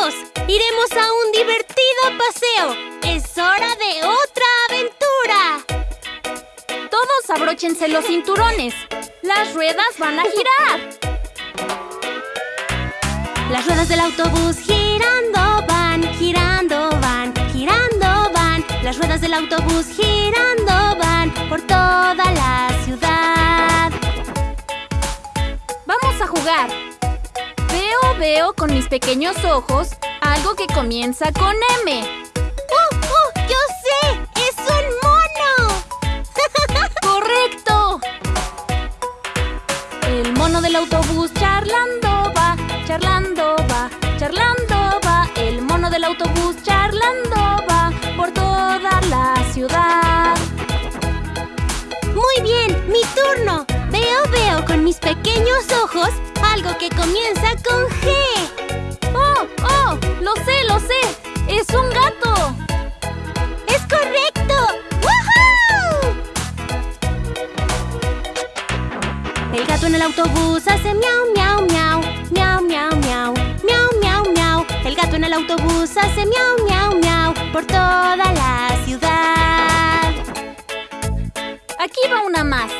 ¡Iremos a un divertido paseo! ¡Es hora de otra aventura! Todos abróchense los cinturones. Las ruedas van a girar. Las ruedas del autobús girando van, girando van, girando van. Las ruedas del autobús girando van por toda la ciudad. Vamos a jugar. Veo, con mis pequeños ojos algo que comienza con M. ¡Uh, uh! ¡Yo sé! ¡Es un mono! ¡Correcto! El mono del autobús charlando va, charlando va, charlando va. El mono del autobús charlando va por toda la ciudad. Muy bien, mi turno. Veo, veo con mis pequeños ojos algo que comienza con G. ¡Oh, oh! ¡Lo sé, lo sé! ¡Es un gato! ¡Es correcto! ¡Woohoo! El gato en el autobús hace miau, miau, miau. Miau, miau, miau. Miau, miau, miau. El gato en el autobús hace miau, miau, miau. Por toda la ciudad. Aquí va una más.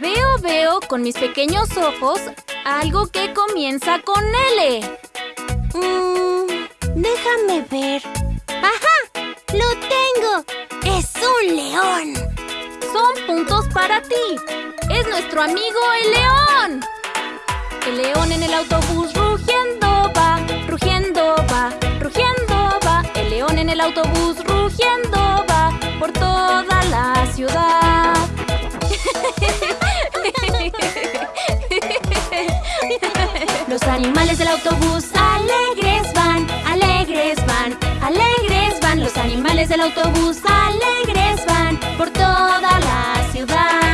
Veo, veo con mis pequeños ojos algo que comienza con L. Mm, déjame ver. ¡Ajá! ¡Lo tengo! ¡Es un león! Son puntos para ti. Es nuestro amigo el león. El león en el autobús rugiendo va, rugiendo va, rugiendo va. El león en el autobús rugiendo va por toda animales del autobús alegres van, alegres van, alegres van. Los animales del autobús alegres van por toda la ciudad.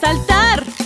saltar.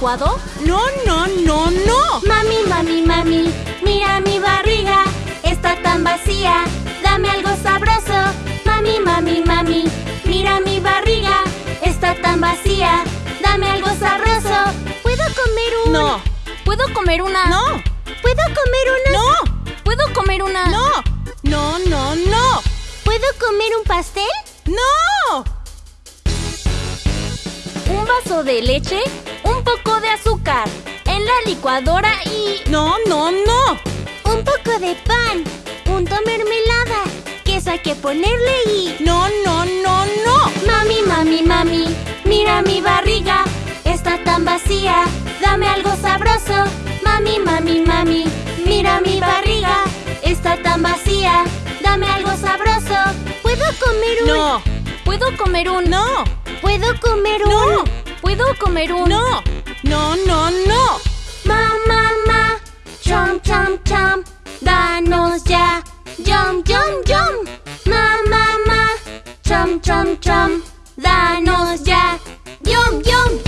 No, no, no, no. Mami, mami, mami, mira mi barriga, está tan vacía. Dame algo sabroso. Mami, mami, mami, mira mi barriga, está tan vacía. Dame algo sabroso. ¿Puedo comer un...? No. ¿Puedo comer una...? No. ¿Puedo comer una...? No. ¿Puedo comer una...? No. No, no, no. ¿Puedo comer un pastel? No. Un vaso de leche, poco de azúcar, en la licuadora y... No, no, no. Un poco de pan, punto mermelada, queso hay que ponerle y... No, no, no, no. Mami, mami, mami, mira mi barriga, está tan vacía, dame algo sabroso. Mami, mami, mami, mira mi barriga, está tan vacía, dame algo sabroso. ¿Puedo comer un...? No. ¿Puedo comer un...? No. ¿Puedo comer un...? No. ¿Puedo comer un...? No. No, no, no. Ma, ma, ma, chom, chom, chom, danos ya, yum, yum, yum. Ma, ma, ma, chom, chom, chom, danos ya, yum, yum,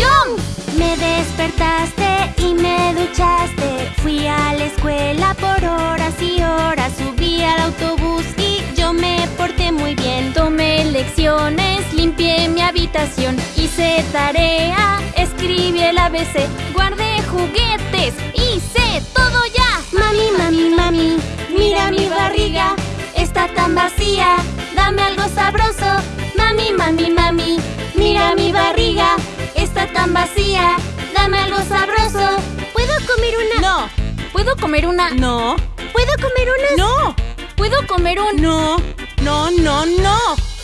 despertaste y me duchaste, fui a la escuela por horas y horas, subí al autobús y yo me porté muy bien. Tomé lecciones, limpié mi habitación, hice tarea, escribí el ABC, guardé juguetes, hice todo ya. Mami, mami, mami, mira mi barriga, está tan vacía, dame algo sabroso. Mami, mami, mami, mira mi barriga, está tan vacía, dame algo sabroso. ¿Puedo comer una? No. ¿Puedo comer una...? No. ¿Puedo comer unas? No. ¿Puedo comer un...? No. No, no, no.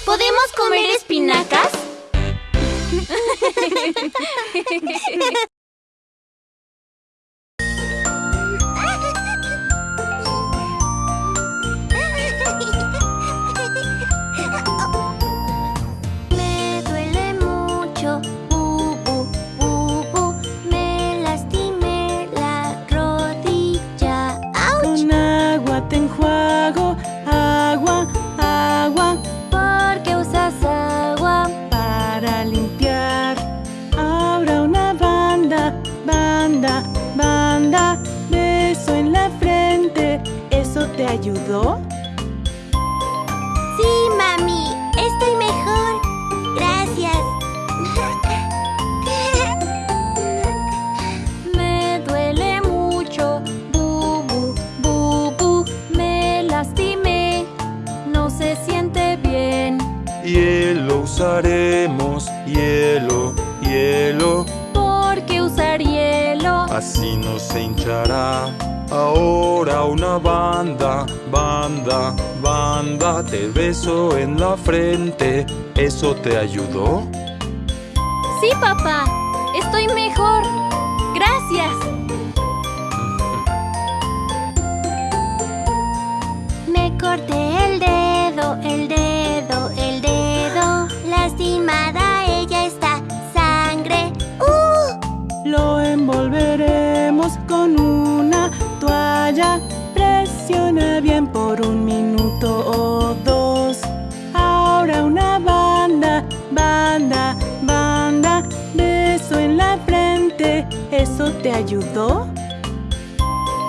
¿Podemos comer espinacas? ayudó? Sí, mami, estoy mejor. Gracias. Me duele mucho, bu, bu, bu, bu. Me lastimé, no se siente bien. Hielo usaremos, hielo, hielo, ¿Por qué usar hielo? así no se hinchará. Ahora una banda, banda, banda, te beso en la frente, ¿eso te ayudó? Sí, papá, estoy mejor. Gracias. Me corté el dedo, Presiona bien por un minuto o dos. Ahora una banda, banda, banda. Beso en la frente. ¿Eso te ayudó?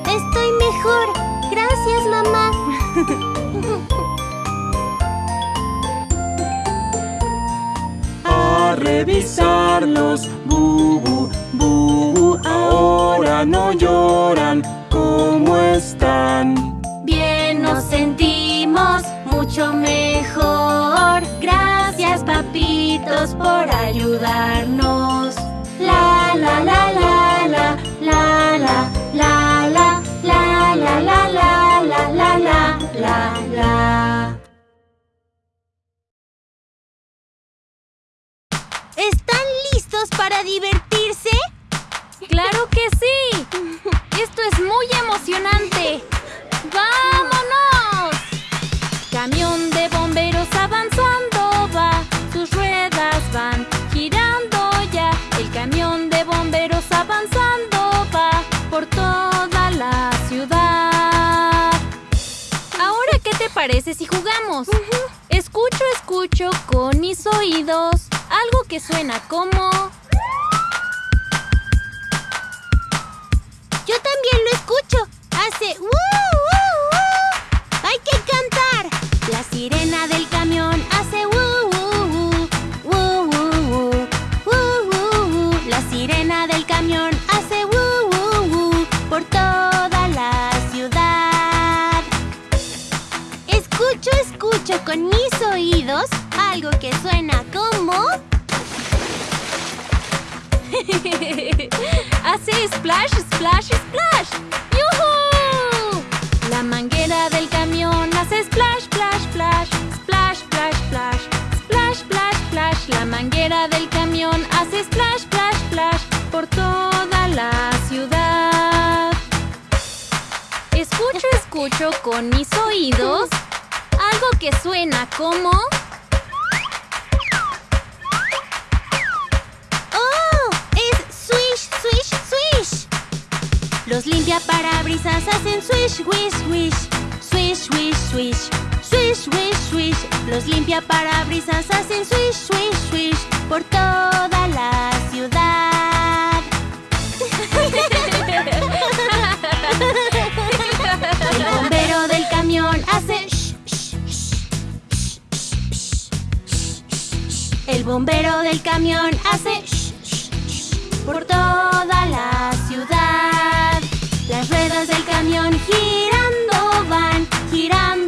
Estoy mejor. Gracias, mamá. A revisarlos, bubu, bubu. Ahora no lloran. ¿Cómo están? Bien nos sentimos mucho mejor. Gracias, papitos, por ayudarnos. La la la la la la la la la la la la la la la la la la ¿Están listos para divertirse? ¡Claro que sí! ¡Esto es muy emocionante! ¡Vámonos! Camión de bomberos avanzando va, sus ruedas van girando ya. El camión de bomberos avanzando va por toda la ciudad. Ahora, ¿qué te parece si jugamos? Escucho, escucho con mis oídos algo que suena como... también lo escucho. Hace ¡woo, woo, woo! Hay que cantar. La sirena del camión hace ¡woo, woo, woo! ¡Woo, woo, woo! ¡Woo, woo, woo! La sirena del camión hace ¡woo, woo, woo! por toda la ciudad. Escucho, escucho con mis oídos algo que suena como... Hace splash, splash, splash. ¡Yuhu! La manguera del camión hace splash, splash, splash. Splash, splash, splash. Splash, splash, splash. La manguera del camión hace splash, splash, splash. Por toda la ciudad. Escucho, escucho con mis oídos algo que suena como... Los limpiaparabrisas hacen swish, wish, wish. Swish, wish, swish. Swish, wish, swish. Los limpiaparabrisas hacen swish, swish, swish. Por toda la ciudad. El bombero del camión hace shh. El bombero del camión hace shh, por toda la ciudad. Las ruedas del camión girando van, girando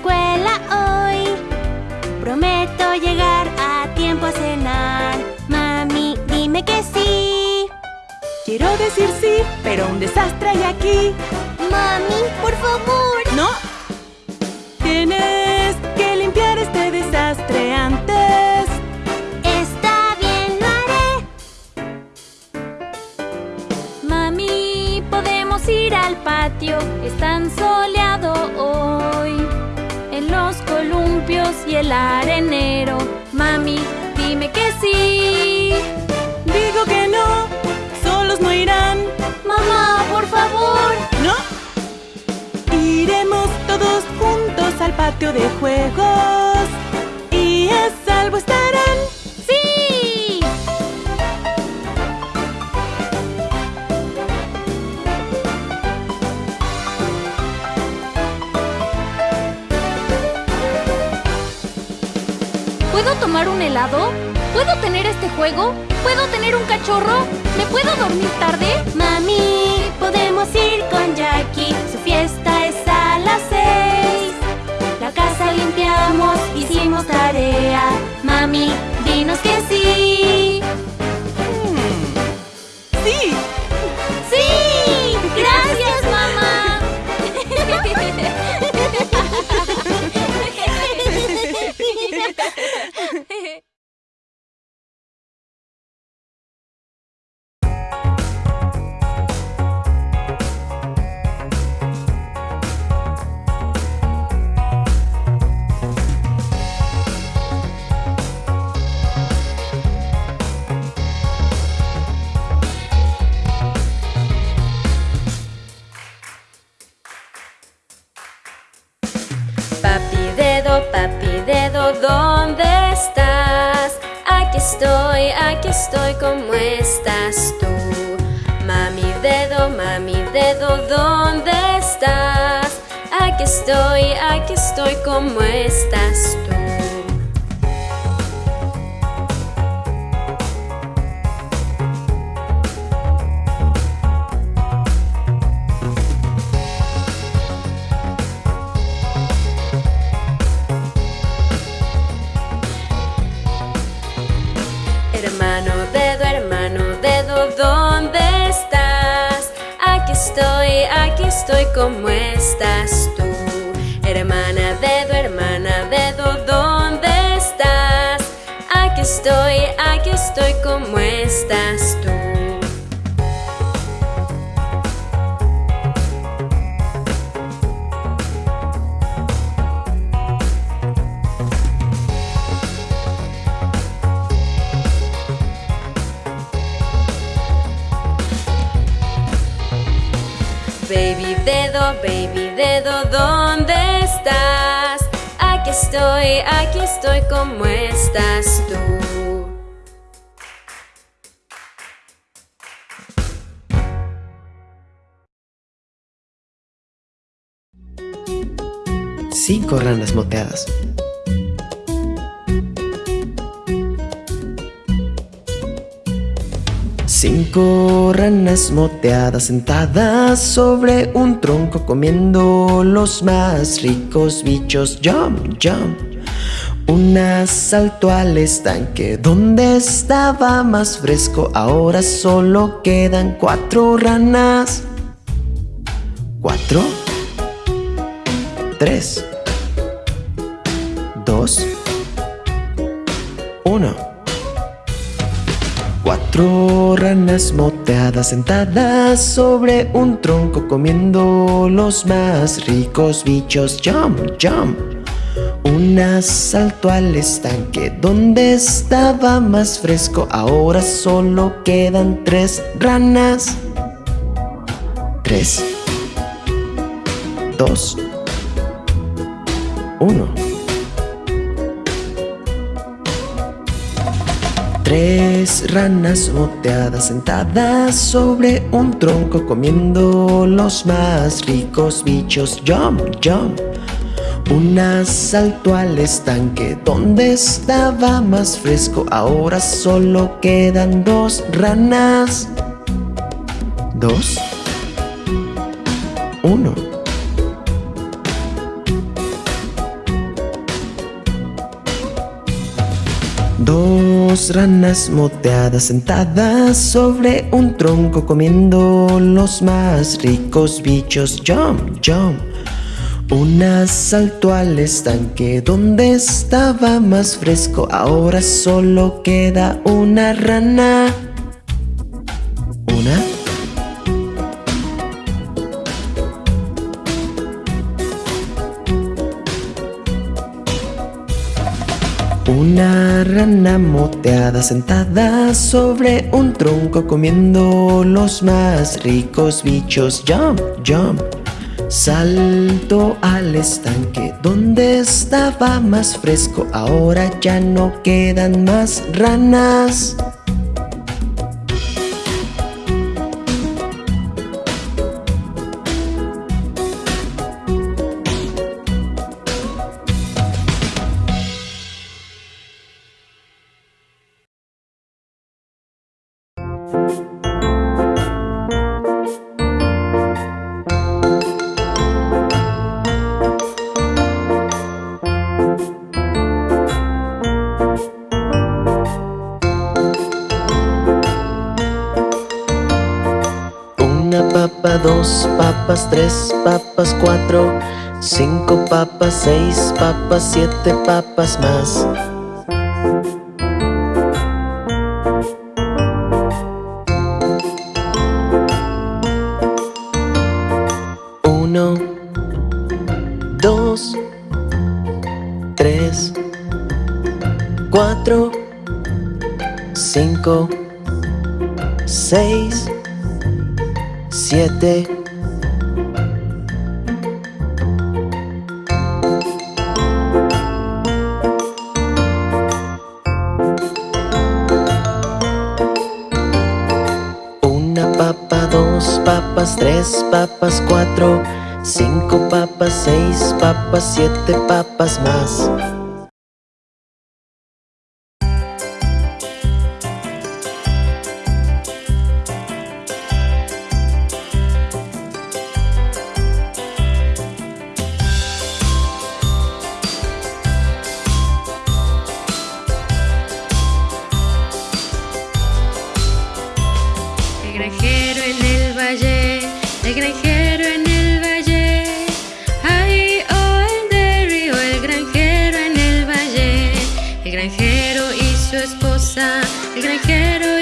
escuela hoy? Prometo llegar a tiempo a cenar. Mami, dime que sí. Quiero decir sí, pero un desastre hay aquí. Mami, por favor. ¡No! Tienes que sí. Digo que no, solos no irán. Mamá, por favor. ¿No? Iremos todos juntos al patio de juegos. Y a salvo estarán. ¡Sí! ¿Puedo tomar un helado? ¿Puedo tener este juego? ¿Puedo tener un cachorro? ¿Me puedo dormir tarde? Mami, podemos ir con Jackie. Su fiesta es a las seis. La casa limpiamos, hicimos tarea. Mami, dinos que sí. ¿Cómo estás tú? Mami dedo, mami dedo, ¿dónde estás? Aquí estoy, aquí estoy, ¿cómo estás tú? Cómo estás tú. Hermana dedo, hermana dedo, ¿dónde estás? Aquí estoy, aquí estoy, ¿cómo estás tú? Baby dedo, ¿dónde estás? Aquí estoy, aquí estoy, ¿cómo estás tú? Cinco ranas moteadas. Cinco ranas moteadas sentadas sobre un tronco comiendo los más ricos bichos. Jump, jump. Una saltó al estanque donde estaba más fresco. Ahora solo quedan cuatro ranas. Cuatro. Tres. Dos. Uno. Cuatro ranas moteadas sentadas sobre un tronco comiendo los más ricos bichos. Jump, jump. Una saltó al estanque donde estaba más fresco. Ahora solo quedan tres ranas. Tres. Dos. Uno. Tres ranas moteadas sentadas sobre un tronco comiendo los más ricos bichos. Jump, jump. Una saltó al estanque donde estaba más fresco. Ahora solo quedan dos ranas. Dos. Uno. Dos ranas moteadas sentadas sobre un tronco comiendo los más ricos bichos. Jump, jump. Una saltó al estanque donde estaba más fresco. Ahora solo queda una rana. Rana moteada sentada sobre un tronco comiendo los más ricos bichos. Jump, jump. Salto al estanque donde estaba más fresco. Ahora ya no quedan más ranas. Dos papas, tres papas, cuatro, cinco papas, seis papas, siete papas más. Uno, dos, tres, cuatro, cinco, seis, siete tres papas, cuatro, cinco papas, seis papas, siete papas más. El granjero y su esposa, el granjero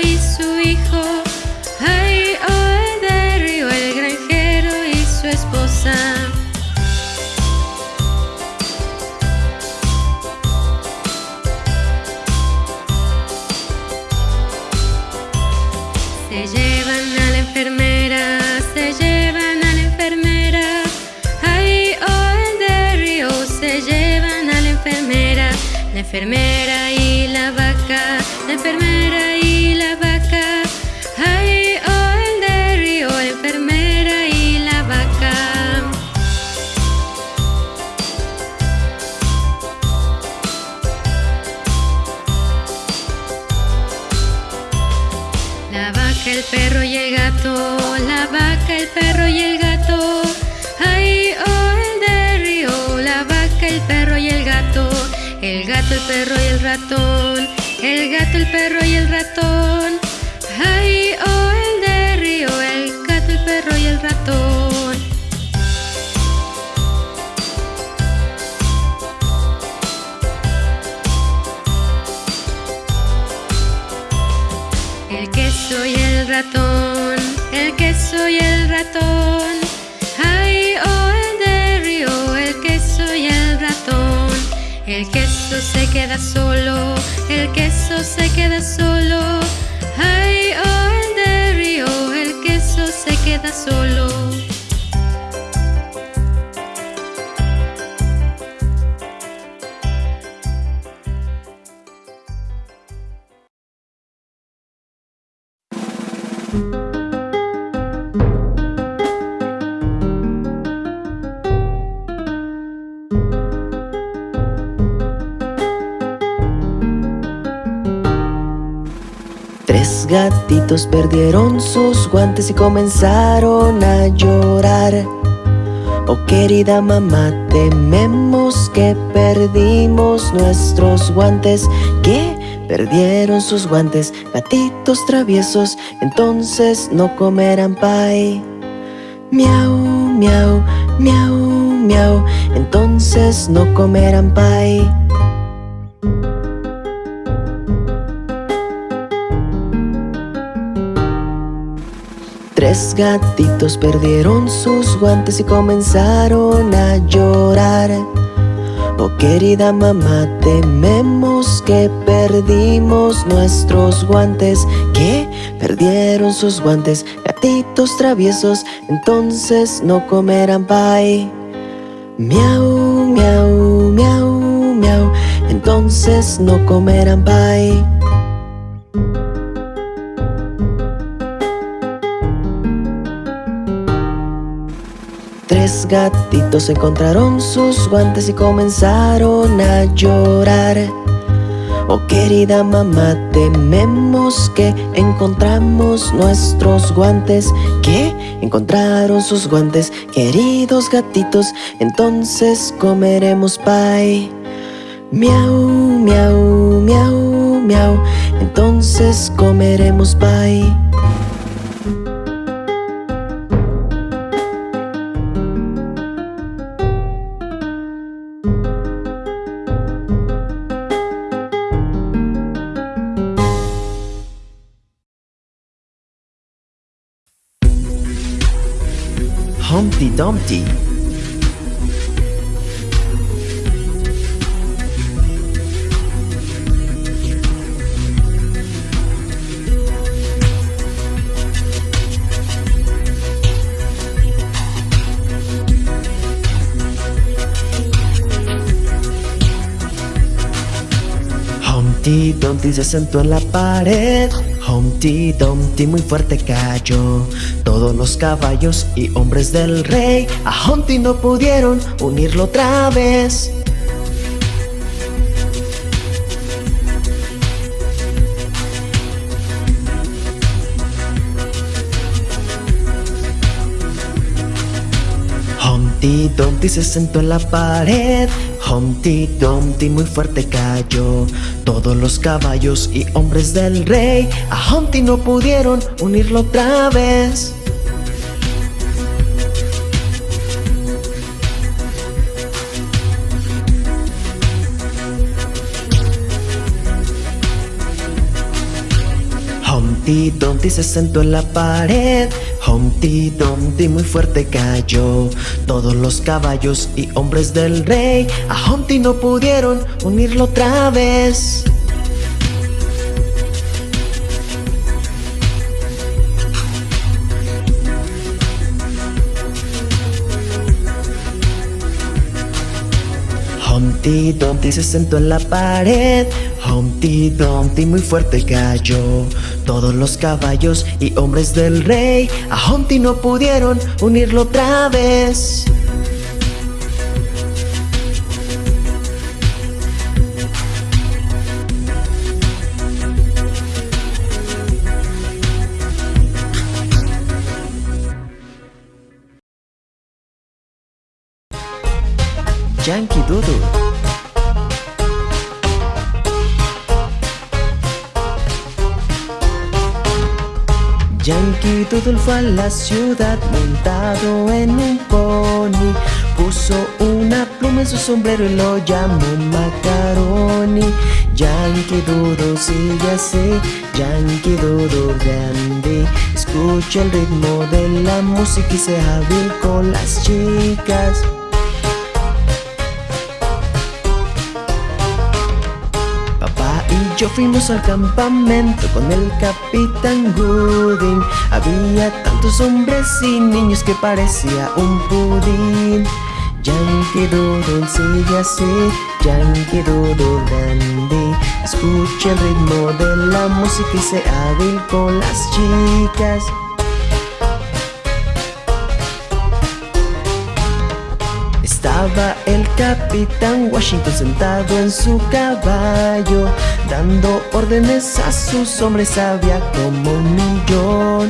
enfermera y la vaca, la enfermera. gato, el perro y el ratón. Ay, oh, el de río, el gato, el perro y el ratón. El queso y el ratón, el queso y el ratón. Ay, oh, el de río, el queso y el ratón. El queso se queda solo. Tres gatitos perdieron sus guantes y comenzaron a llorar. Oh querida mamá, tememos que perdimos nuestros guantes. ¿Qué? Perdieron sus guantes, gatitos traviesos, entonces no comerán pay. Miau, miau, miau, miau, entonces no comerán pay. Tres gatitos perdieron sus guantes y comenzaron a llorar. Oh querida mamá, tememos que perdimos nuestros guantes. ¿Qué? Perdieron sus guantes, gatitos traviesos, entonces no comerán pay. Miau, miau, miau, miau, entonces no comerán pay. Tres gatitos encontraron sus guantes y comenzaron a llorar. Oh querida mamá, tememos que encontramos nuestros guantes. ¿Qué? Encontraron sus guantes, queridos gatitos, entonces comeremos pay. Miau, miau, miau, miau, entonces comeremos pay. Humpty Dumpty. Humpty Dumpty se sentó en la pared Humpty Dumpty muy fuerte cayó. Todos los caballos y hombres del rey A Humpty no pudieron unirlo otra vez. Humpty Dumpty se sentó en la pared Humpty Dumpty muy fuerte cayó. Todos los caballos y hombres del rey A Humpty no pudieron unirlo otra vez. Humpty Dumpty se sentó en la pared Humpty Dumpty muy fuerte cayó. Todos los caballos y hombres del rey A Humpty no pudieron unirlo otra vez. Humpty Dumpty se sentó en la pared. Humpty Dumpty muy fuerte cayó Todos los caballos y hombres del rey. A Humpty no pudieron unirlo otra vez. Yankee Doodle Yankee Doodle fue a la ciudad montado en un pony. Puso una pluma en su sombrero y lo llamó Macaroni. Yankee Doodle sigue así, Yankee Doodle grande. Escucha el ritmo de la música y sea hábil con las chicas yo fuimos al campamento con el capitán Gooding. Había tantos hombres y niños que parecía un pudín. Yankee Doodle sigue así, Yankee Doodle grande Escucha el ritmo de la música y sea hábil con las chicas El capitán Washington sentado en su caballo Dando órdenes a sus hombres, había como un millón.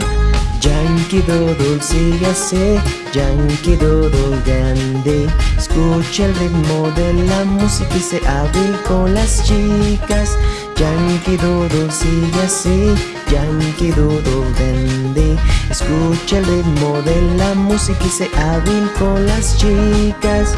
Yankee Doodle sigue así, Yankee Doodle grande. Escucha el ritmo de la música y se hábil con las chicas Yankee Doodle sigue así, Yankee Doodle grande Escucha el ritmo de la música y se hábil con las chicas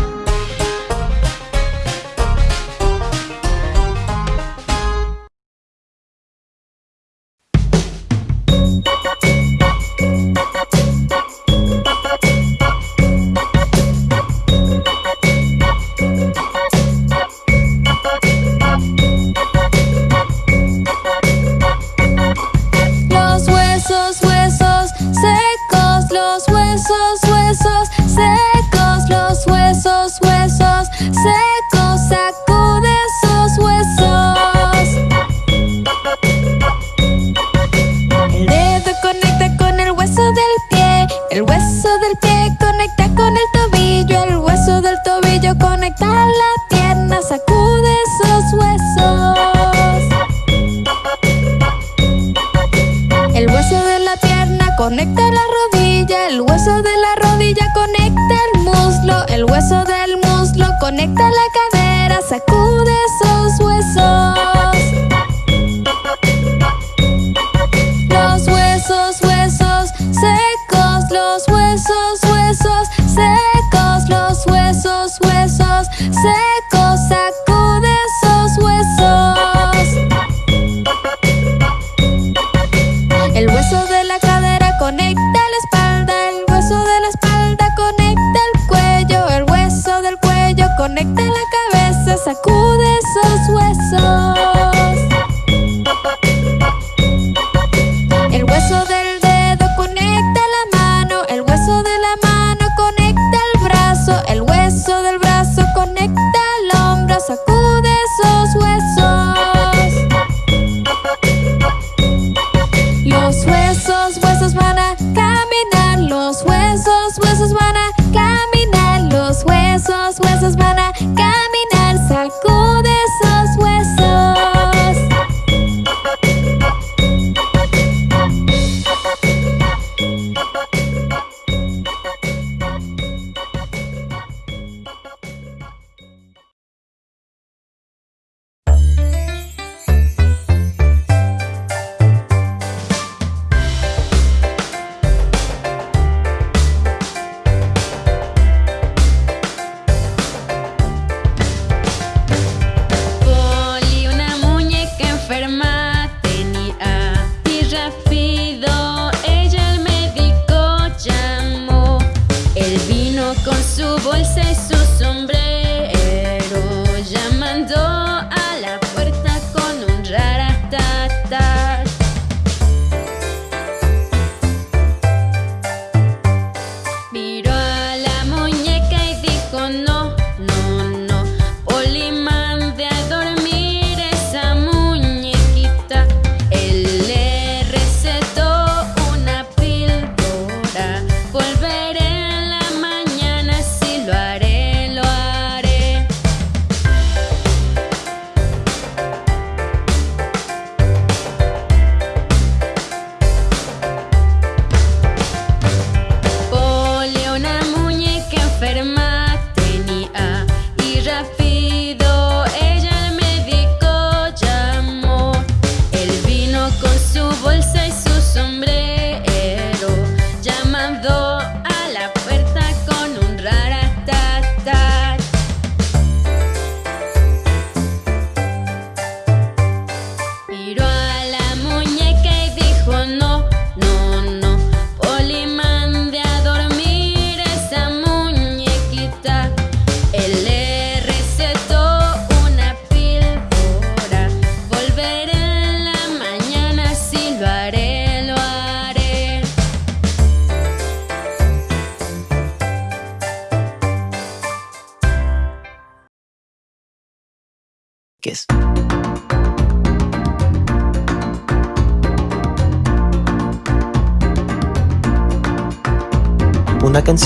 Christmas is when I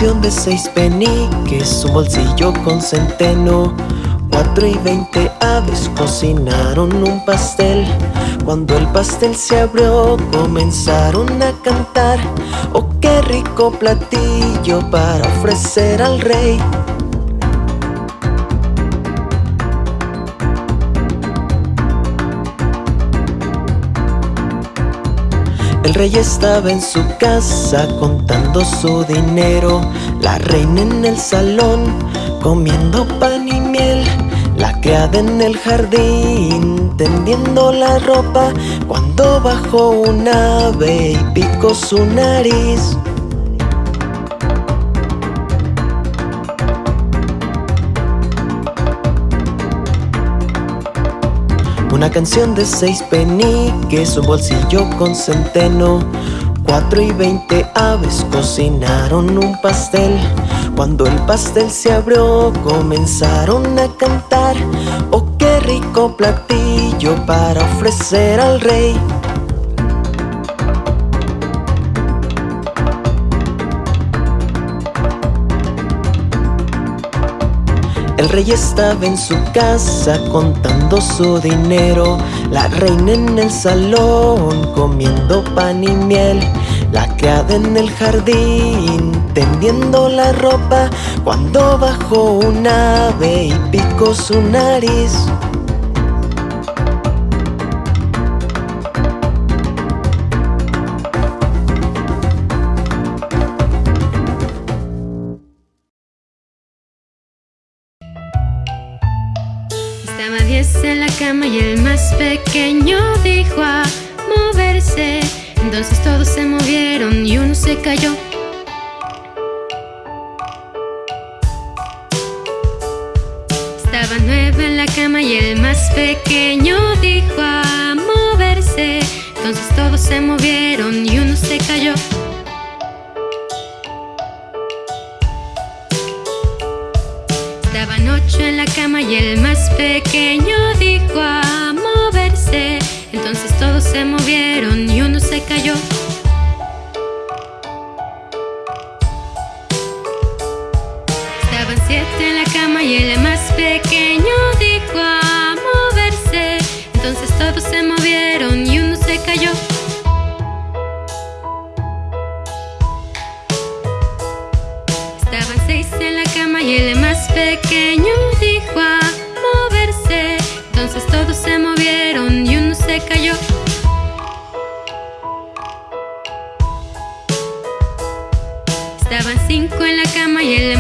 De seis peniques, un bolsillo con centeno. Cuatro y veinte aves cocinaron un pastel. Cuando el pastel se abrió, comenzaron a cantar. Oh, qué rico platillo para ofrecer al rey. El rey estaba en su casa contando su dinero, la reina en el salón comiendo pan y miel, la criada en el jardín tendiendo la ropa. Cuando bajó un ave y picó su nariz. Una canción de seis peniques, un bolsillo con centeno. Cuatro y veinte aves cocinaron un pastel. Cuando el pastel se abrió, comenzaron a cantar. Oh, qué rico platillo para ofrecer al rey. El rey estaba en su casa contando su dinero, la reina en el salón comiendo pan y miel, la criada en el jardín tendiendo la ropa. Cuando bajó un ave y picó su nariz. Se cayó. Estaba nueve en la cama y el más pequeño dijo a moverse. Entonces todos se movieron y uno se cayó. Estaban ocho en la cama y el más pequeño dijo a moverse. Entonces todos se movieron y uno se cayó. Y el más pequeño dijo a moverse. Entonces todos se movieron y uno se cayó. Estaban seis en la cama y el más pequeño dijo a moverse. Entonces todos se movieron y uno se cayó. Estaban cinco en la cama y el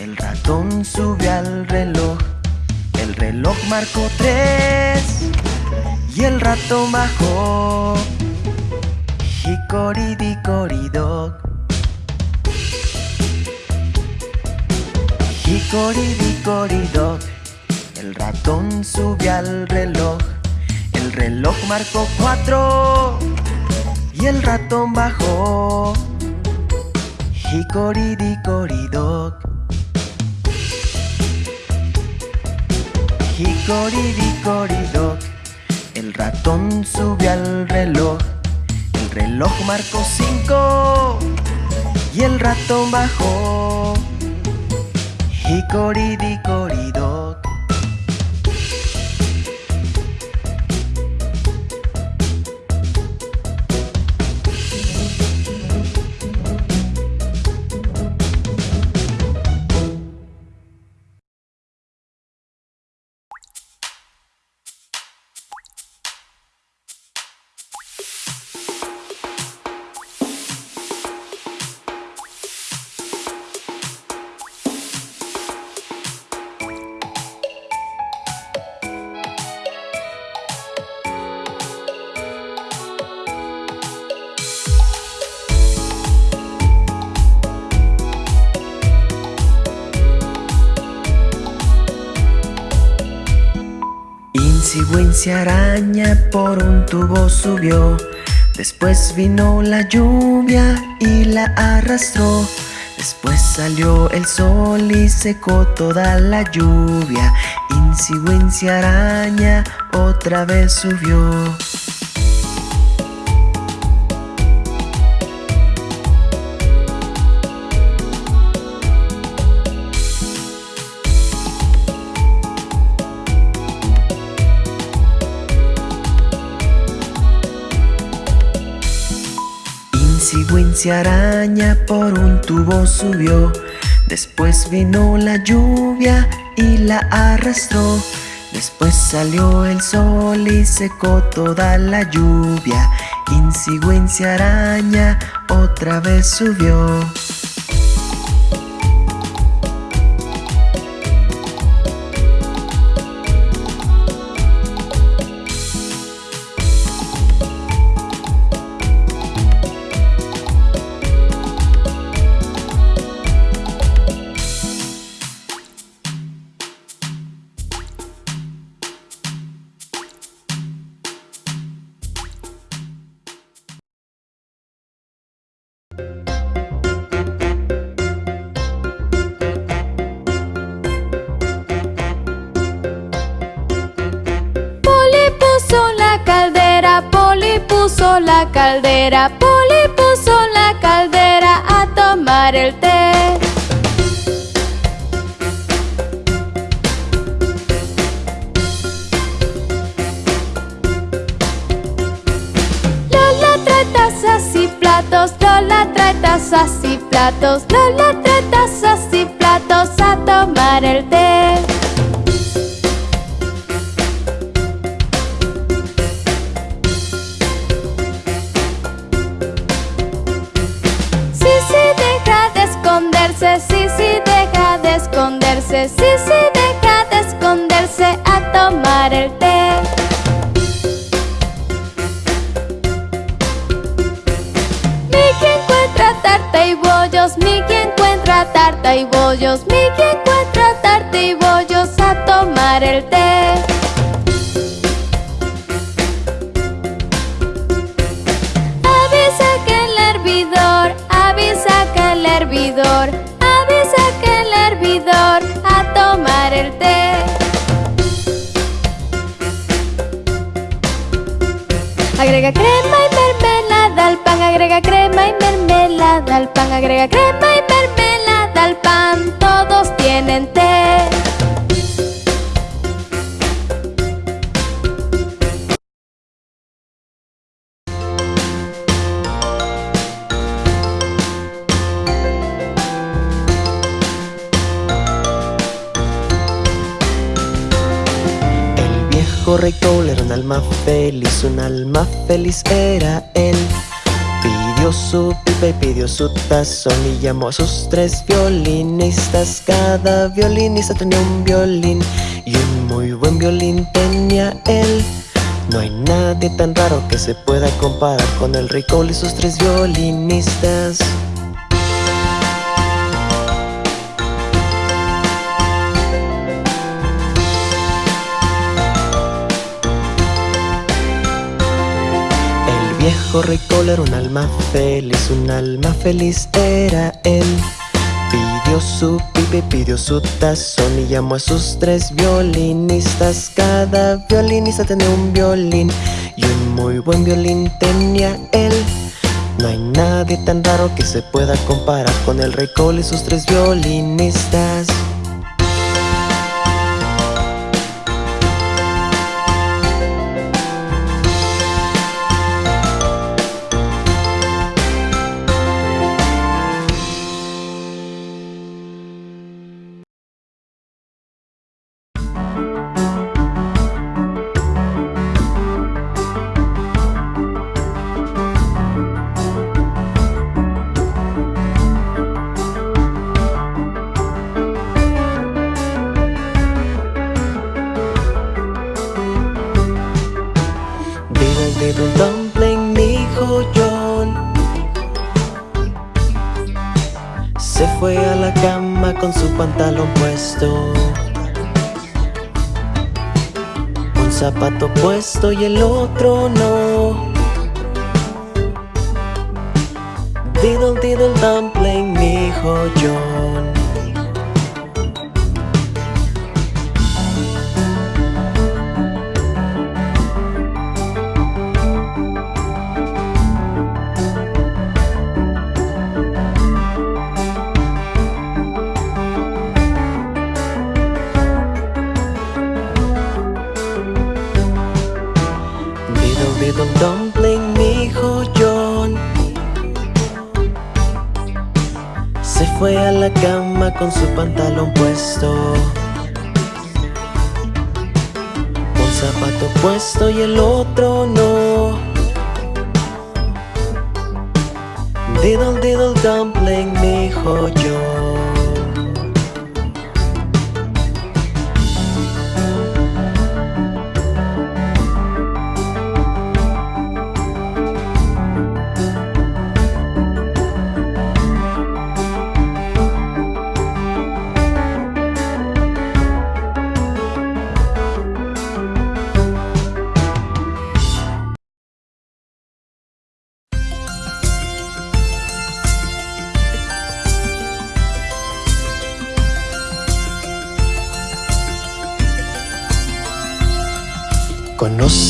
El ratón subió al reloj. El reloj marcó tres. Y el ratón bajó. Hickory-dickory-dock Hickory-dickory-dock El ratón subió al reloj. El reloj marcó cuatro. Y el ratón bajó. Hickory-dickory-dock Hickory-dickory-dock El ratón subió al reloj. El reloj marcó cinco. Y el ratón bajó. Hickory-dickory-dock Insigüencia araña por un tubo subió. Después vino la lluvia y la arrastró. Después salió el sol y secó toda la lluvia. Insigüencia araña otra vez subió Insigüencia araña por un tubo subió. Después vino la lluvia y la arrastró. Después salió el sol y secó toda la lluvia. Insigüencia araña otra vez subió it up. Esconderse, sí, su tazón y llamó a sus tres violinistas. Cada violinista tenía un violín y un muy buen violín tenía él. No hay nadie tan raro que se pueda comparar con el Cole y sus tres violinistas. Viejo rey Cole era un alma feliz, un alma feliz era él. Pidió su pipe, pidió su tazón y llamó a sus tres violinistas. Cada violinista tenía un violín y un muy buen violín tenía él. No hay nadie tan raro que se pueda comparar con el rey Cole y sus tres violinistas. Y el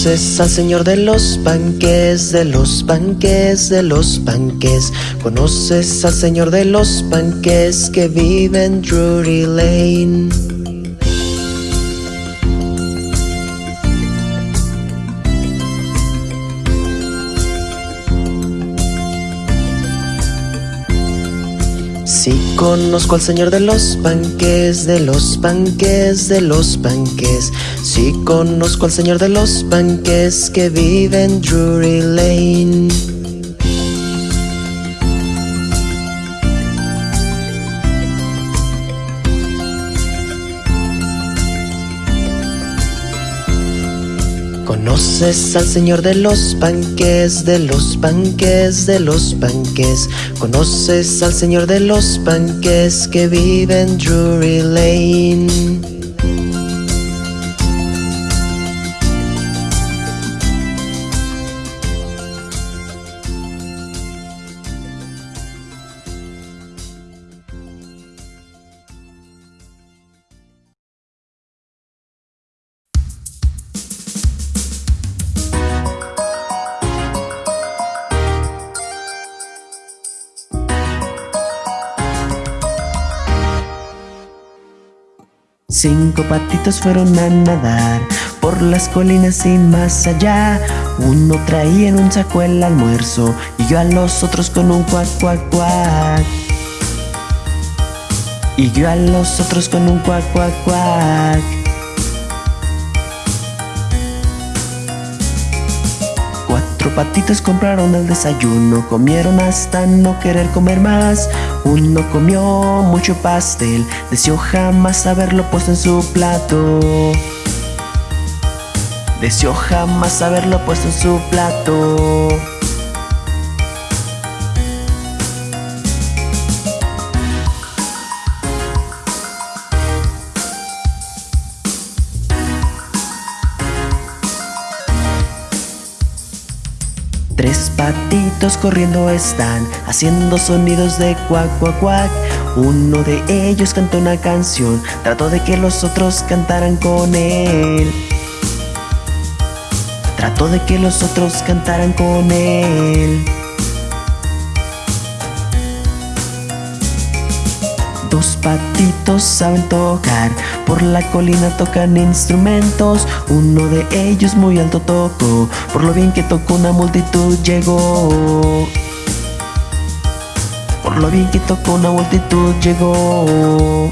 Conoces al señor de los panques, de los panques, de los panques. Conoces al señor de los panques que vive en Drury Lane. Conozco al señor de los panques, de los panques, de los panques. Sí conozco al señor de los panques que vive en Drury Lane. Conoces al señor de los panques, de los panques, de los panques. Conoces al señor de los panques que vive en Drury Lane. Cinco patitos fueron a nadar por las colinas y más allá. Uno traía en un saco el almuerzo y yo a los otros con un cuac cuac cuac. Y yo a los otros con un cuac cuac cuac. Patitos compraron el desayuno, comieron hasta no querer comer más. Uno comió mucho pastel, deseó jamás haberlo puesto en su plato. Deseó jamás haberlo puesto en su plato. Corriendo están, haciendo sonidos de cuac, cuac, cuac. Uno de ellos cantó una canción, trató de que los otros cantaran con él. Trató de que los otros cantaran con él. Dos patitos saben tocar, por la colina tocan instrumentos. Uno de ellos muy alto tocó, por lo bien que tocó una multitud llegó. Por lo bien que tocó una multitud llegó.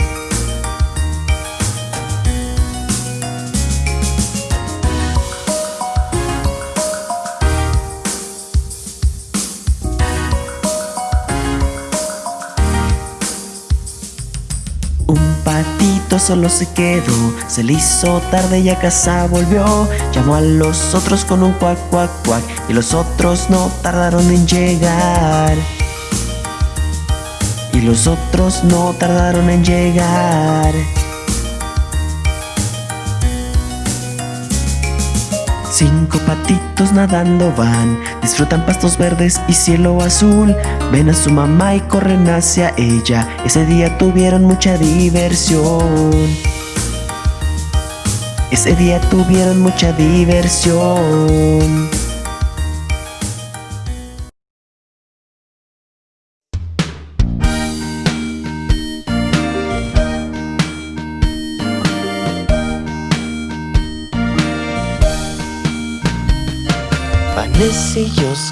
Patito solo se quedó, se le hizo tarde y a casa volvió. Llamó a los otros con un cuac, cuac, cuac, y los otros no tardaron en llegar. Y los otros no tardaron en llegar. Cinco patitos nadando van, disfrutan pastos verdes y cielo azul. Ven a su mamá y corren hacia ella. Ese día tuvieron mucha diversión. Ese día tuvieron mucha diversión.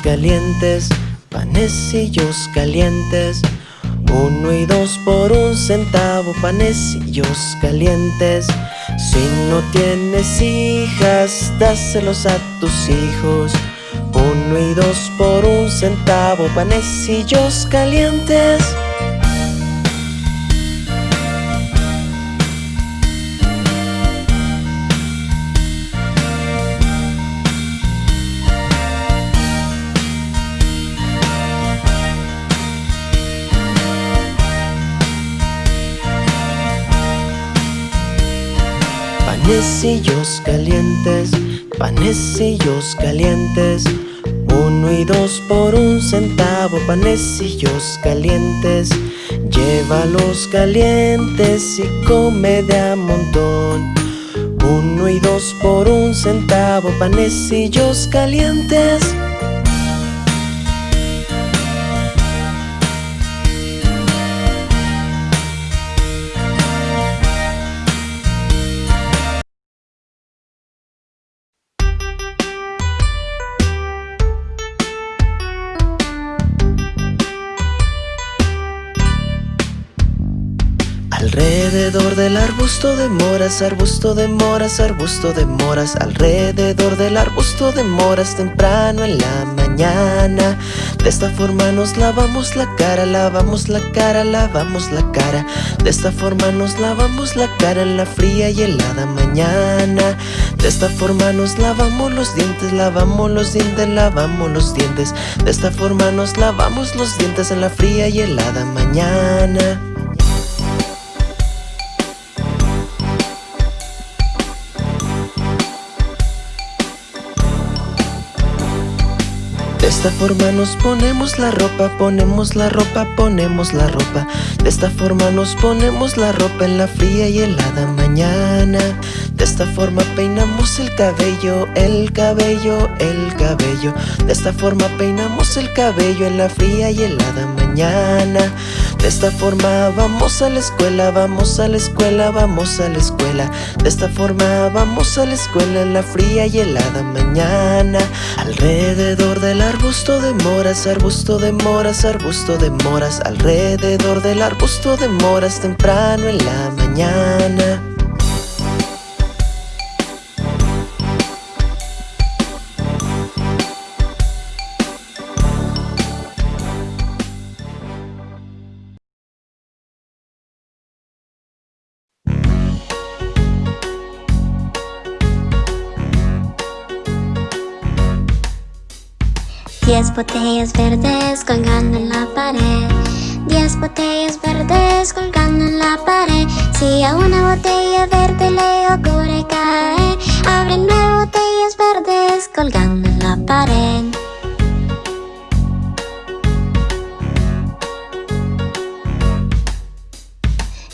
Calientes, panecillos calientes. Uno y dos por un centavo, panecillos calientes. Si no tienes hijas, dáselos a tus hijos. Uno y dos por un centavo, panecillos calientes. Panecillos calientes, panecillos calientes. Uno y dos por un centavo, panecillos calientes. Llévalos calientes y come de a montón. Uno y dos por un centavo, panecillos calientes. Del arbusto de moras, arbusto de moras, arbusto de moras Alrededor del arbusto de moras temprano en la mañana. De esta forma nos lavamos la cara, lavamos la cara, lavamos la cara. De esta forma nos lavamos la cara en la fría y helada mañana. De esta forma nos lavamos los dientes, lavamos los dientes, lavamos los dientes. De esta forma nos lavamos los dientes en la fría y helada mañana esta forma nos ponemos la ropa, ponemos la ropa, ponemos la ropa. De esta forma nos ponemos la ropa en la fría y helada mañana. De esta forma peinamos el cabello, el cabello, el cabello. De esta forma peinamos el cabello en la fría y helada mañana. De esta forma vamos a la escuela, vamos a la escuela, vamos a la escuela. De esta forma vamos a la escuela en la fría y helada mañana. Alrededor del arbusto de moras, arbusto de moras, arbusto de moras. Alrededor del arbusto de moras temprano en la mañana. Diez botellas verdes colgando en la pared. Diez botellas verdes colgando en la pared. Si a una botella verde le ocurre caer Abre nueve botellas verdes colgando en la pared.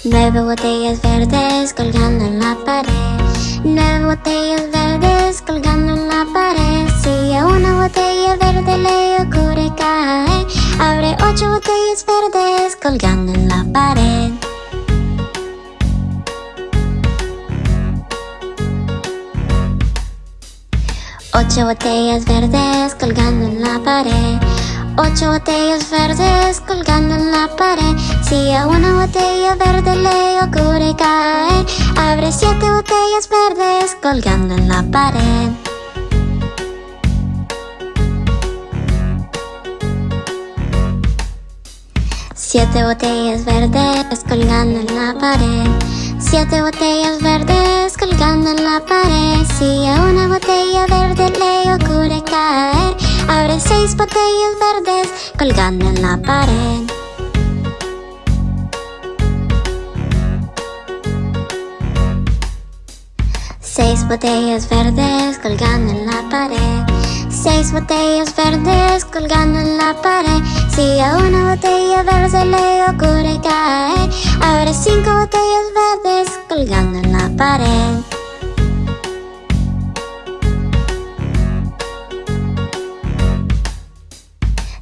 Nueve botellas verdes colgando en la pared. Nueve botellas verdes colgando en la pared Si a una botella verde le ocurre caer Abre ocho botellas verdes colgando en la pared. Ocho botellas verdes colgando en la pared. Ocho botellas verdes colgando en la pared. Si a una botella verde le ocurre caer Abre siete botellas verdes colgando en la pared Siete botellas verdes colgando en la pared. Siete botellas verdes colgando en la pared. Si a una botella verde le ocurre caer Abre seis botellas verdes colgando en la pared. Seis botellas verdes colgando en la pared Seis botellas verdes colgando en la pared. Si a una botella verde le ocurre caer Abre cinco botellas verdes colgando en la pared.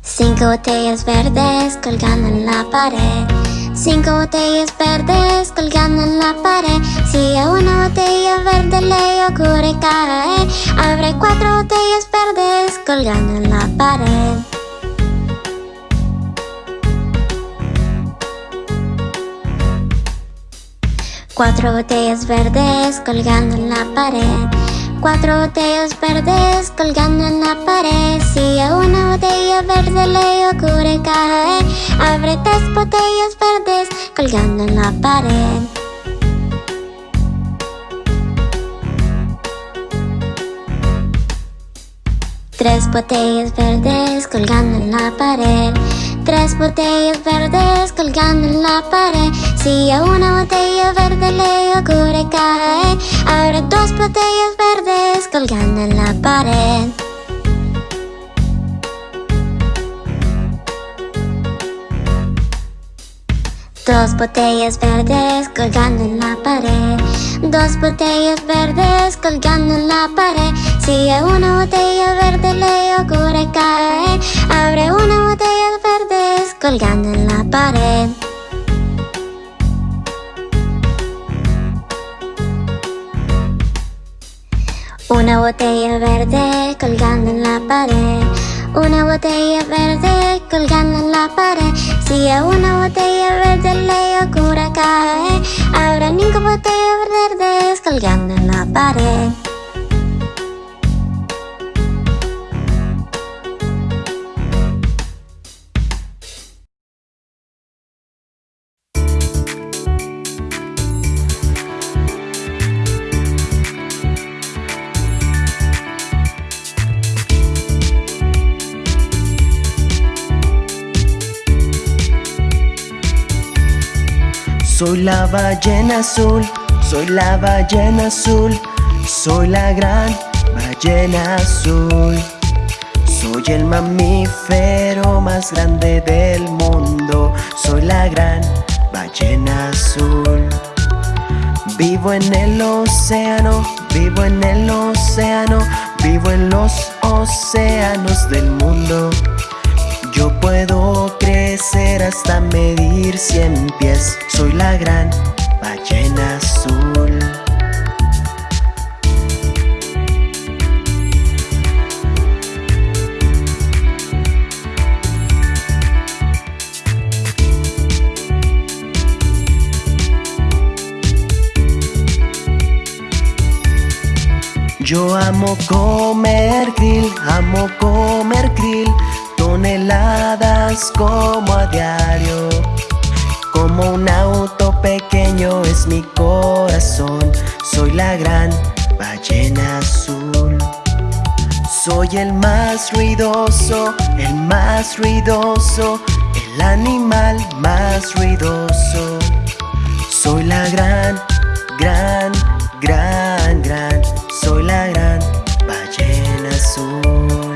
Cinco botellas verdes colgando en la pared Cinco botellas verdes colgando en la pared. Si a una botella verde le ocurre caer Abre cuatro botellas verdes colgando en la pared. Cuatro botellas verdes colgando en la pared Cuatro botellas verdes colgando en la pared. Si a una botella verde le ocurre caer Abre tres botellas verdes colgando en la pared. Tres botellas verdes colgando en la pared. Tres botellas verdes colgando en la pared Si a una botella verde le ocurre caer Abre dos botellas verdes colgando en la pared. Dos botellas verdes colgando en la pared. Dos botellas verdes colgando en la pared. Si a una botella verde le ocurre caer Abre una botella verdes colgando en la pared Una botella verde colgando en la pared. Una botella verde colgando en la pared. Si a una botella verde le ocurre caer Habrá cinco botellas verdes colgando en la pared Soy la ballena azul, soy la ballena azul, soy la gran ballena azul. Soy el mamífero más grande del mundo, soy la gran ballena azul. Vivo en el océano, vivo en el océano, vivo en los océanos del mundo. Yo puedo crecer hasta medir cien pies. Soy la gran ballena azul. Yo amo comer krill, amo comer krill Toneladas como a diario Como un auto pequeño es mi corazón Soy la gran ballena azul Soy el más ruidoso, el más ruidoso, el animal más ruidoso. Soy la gran, gran, gran, gran, soy la gran ballena azul.